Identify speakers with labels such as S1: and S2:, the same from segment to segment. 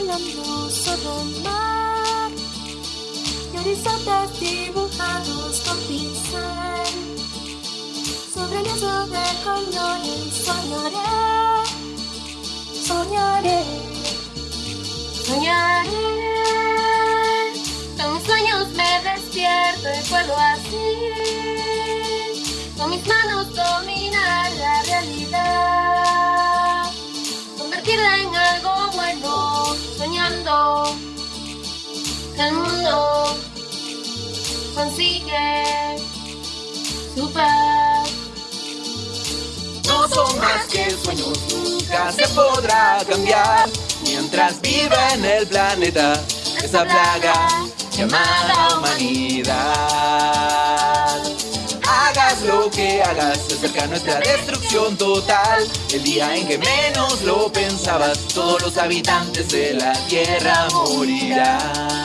S1: solo mar y horizontes dibujados con pincel sobre el lienzo de colores soñaré, soñaré, soñaré. Con sueños me despierto y puedo consigue su paz.
S2: No son más que sueños, nunca se podrá cambiar mientras viva en el planeta esa plaga llamada humanidad. Hagas lo que hagas, se acerca nuestra destrucción total. El día en que menos lo pensabas, todos los habitantes de la tierra morirán.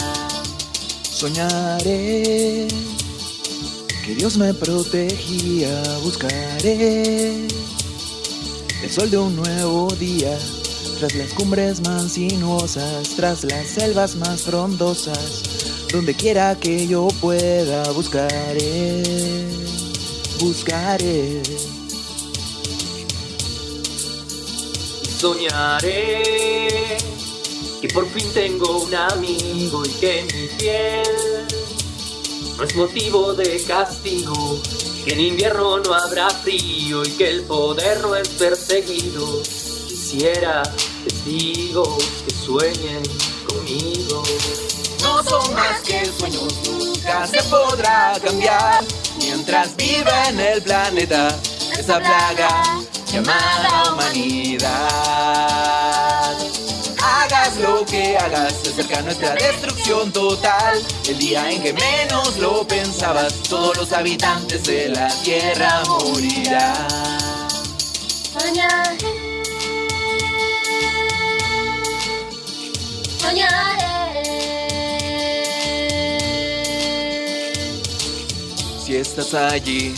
S3: Soñaré que Dios me protegía, buscaré el sol de un nuevo día, tras las cumbres más sinuosas, tras las selvas más frondosas, donde quiera que yo pueda, buscaré, buscaré.
S4: Soñaré que por fin tengo un amigo y que mi piel no es motivo de castigo, que en invierno no habrá frío y que el poder no es perseguido. Quisiera testigos que sueñen conmigo.
S2: No son más que sueños, nunca se podrá cambiar mientras viva en el planeta esa plaga llamada humanidad. Hagas lo que hagas, se acerca nuestra destrucción total. El día en que menos lo pensabas, todos los habitantes de la tierra morirán.
S1: Soñaré, soñaré.
S2: Si estás allí,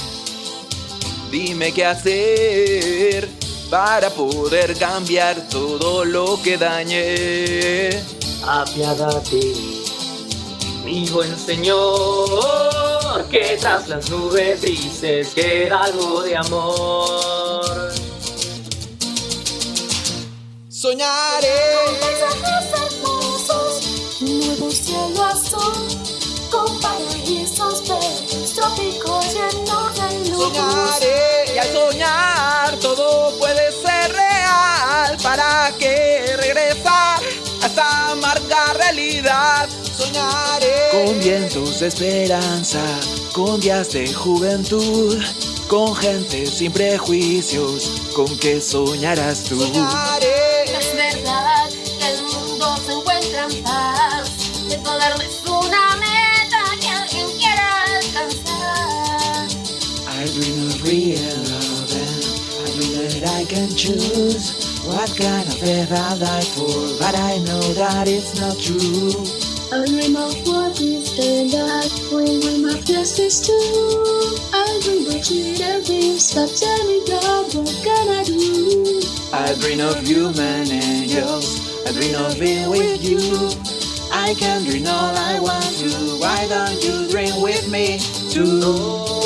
S2: dime qué hacer para poder cambiar todo lo que dañé.
S4: Apiádate, mi buen Señor, que tras las nubes grises queda algo de amor.
S2: Soñaré,
S1: Con
S3: vientos de esperanza, con días de juventud, con gente sin prejuicios, con que soñarás tú.
S2: Soñaré.
S1: Es verdad que el mundo se encuentra en paz. El poder no es una meta que alguien quiera alcanzar.
S3: I dream of real love and I dream that I can choose what kind of earth I die for, but I know that it's not true.
S1: I dream of what is the when we my justice too. I dream of cheating dreams, but tell me God, what can I do?
S3: I dream of human angels, I dream of being with you. I can dream all I want to, why don't you dream with me too?